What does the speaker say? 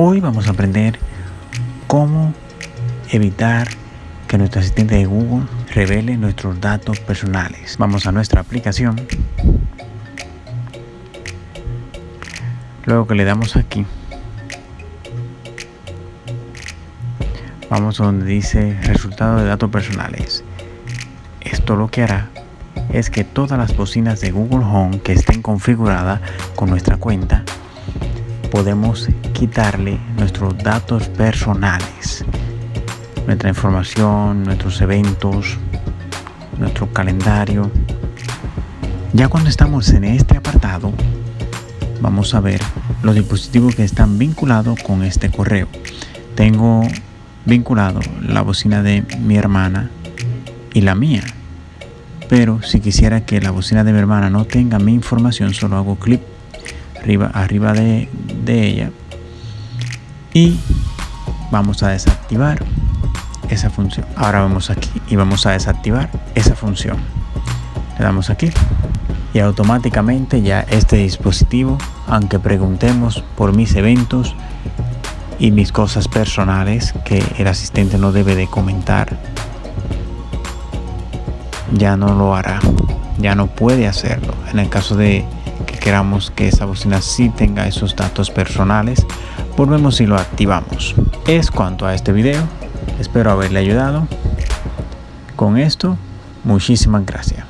Hoy vamos a aprender cómo evitar que nuestro asistente de Google revele nuestros datos personales. Vamos a nuestra aplicación. Luego que le damos aquí, vamos a donde dice resultado de datos personales. Esto lo que hará es que todas las bocinas de Google Home que estén configuradas con nuestra cuenta podemos quitarle nuestros datos personales, nuestra información, nuestros eventos, nuestro calendario. Ya cuando estamos en este apartado, vamos a ver los dispositivos que están vinculados con este correo. Tengo vinculado la bocina de mi hermana y la mía. Pero si quisiera que la bocina de mi hermana no tenga mi información, solo hago clic arriba, arriba de, de ella y vamos a desactivar esa función. Ahora vamos aquí y vamos a desactivar esa función. Le damos aquí y automáticamente ya este dispositivo, aunque preguntemos por mis eventos y mis cosas personales que el asistente no debe de comentar, ya no lo hará, ya no puede hacerlo. En el caso de que queramos que esa bocina sí tenga esos datos personales, volvemos y lo activamos. Es cuanto a este video, espero haberle ayudado. Con esto, muchísimas gracias.